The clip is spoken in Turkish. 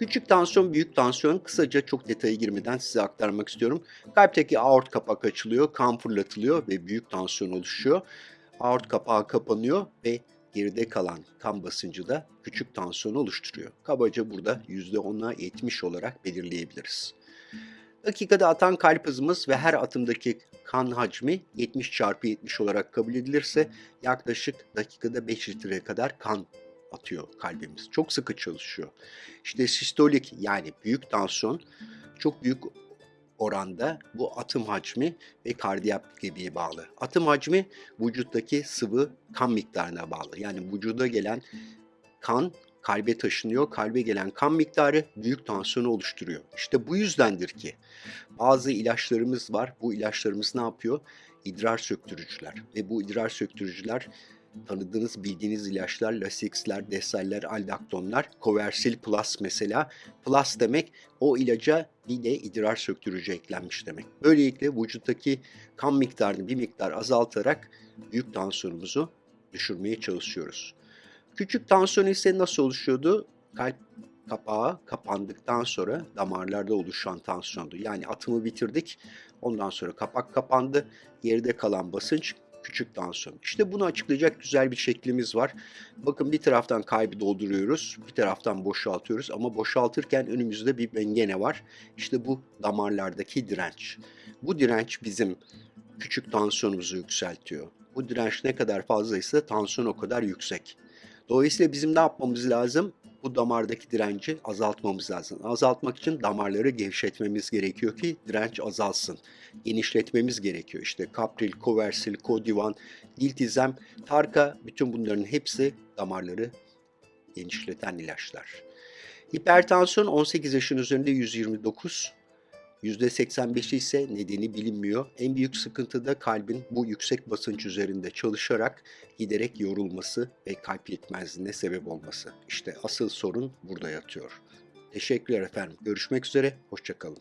Küçük tansiyon, büyük tansiyon kısaca çok detaya girmeden size aktarmak istiyorum. Kalpteki aort kapak açılıyor, kan fırlatılıyor ve büyük tansiyon oluşuyor. Aort kapağı kapanıyor ve geride kalan kan basıncı da küçük tansiyon oluşturuyor. Kabaca burada %10'a 70 olarak belirleyebiliriz. Dakikada atan kalp hızımız ve her atımdaki kan hacmi 70 çarpı 70 olarak kabul edilirse yaklaşık dakikada 5 litreye kadar kan atıyor kalbimiz. Çok sıkı çalışıyor. İşte sistolik yani büyük tansiyon çok büyük oranda bu atım hacmi ve kardiyopatiye bağlı. Atım hacmi vücuttaki sıvı kan miktarına bağlı. Yani vücuda gelen kan kalbe taşınıyor. Kalbe gelen kan miktarı büyük tansiyonu oluşturuyor. İşte bu yüzdendir ki bazı ilaçlarımız var. Bu ilaçlarımız ne yapıyor? İdrar söktürücüler. Ve bu idrar söktürücüler tanıdığınız, bildiğiniz ilaçlar, Lasix'ler, Desal'ler, Aldaktonlar, Coversil Plus mesela. Plus demek o ilaca bir de idrar söktürücü eklenmiş demek. Böylelikle vücuttaki kan miktarını bir miktar azaltarak büyük tansiyonumuzu düşürmeye çalışıyoruz. Küçük tansiyon ise nasıl oluşuyordu? Kalp kapağı kapandıktan sonra damarlarda oluşan tansiyondu. Yani atımı bitirdik. Ondan sonra kapak kapandı. Geride kalan basınç küçük tansiyon. İşte bunu açıklayacak güzel bir şeklimiz var. Bakın bir taraftan kaybı dolduruyoruz, bir taraftan boşaltıyoruz ama boşaltırken önümüzde bir mengene var. İşte bu damarlardaki direnç. Bu direnç bizim küçük tansiyonumuzu yükseltiyor. Bu direnç ne kadar fazlaysa tansiyon o kadar yüksek. Dolayısıyla bizim ne yapmamız lazım? Bu damardaki direnci azaltmamız lazım. Azaltmak için damarları gevşetmemiz gerekiyor ki direnç azalsın. Genişletmemiz gerekiyor. İşte kapril, koversil, kodivan, diltizem, tarka bütün bunların hepsi damarları genişleten ilaçlar. Hipertansiyon 18 yaşın üzerinde 129, %85'i ise nedeni bilinmiyor. En büyük sıkıntı da kalbin bu yüksek basınç üzerinde çalışarak giderek yorulması ve kalp yetmezliğine sebep olması. İşte asıl sorun burada yatıyor. Teşekkürler efendim. Görüşmek üzere. Hoşçakalın.